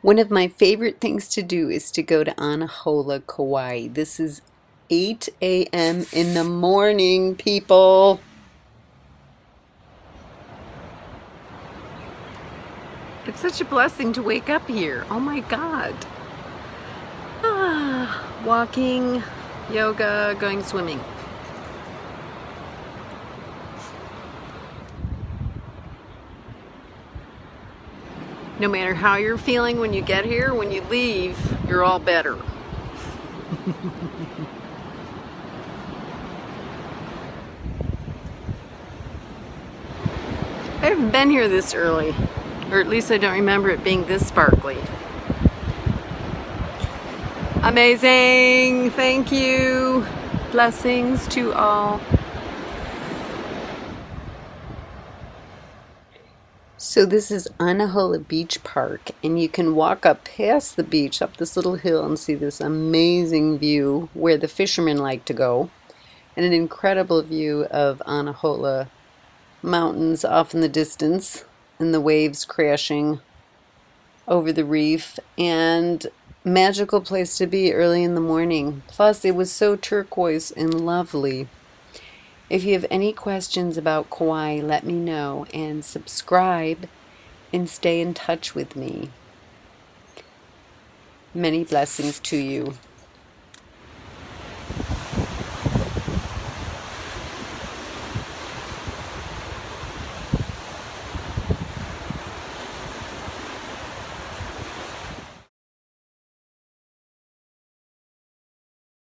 One of my favorite things to do is to go to Anahola, Kauai. This is 8 a.m. in the morning, people. It's such a blessing to wake up here. Oh my God. Ah, walking, yoga, going swimming. No matter how you're feeling when you get here, when you leave, you're all better. I haven't been here this early, or at least I don't remember it being this sparkly. Amazing, thank you. Blessings to all. So this is Anahola Beach Park and you can walk up past the beach up this little hill and see this amazing view where the fishermen like to go and an incredible view of Anahola mountains off in the distance and the waves crashing over the reef and magical place to be early in the morning. Plus it was so turquoise and lovely. If you have any questions about Kauai, let me know and subscribe and stay in touch with me. Many blessings to you.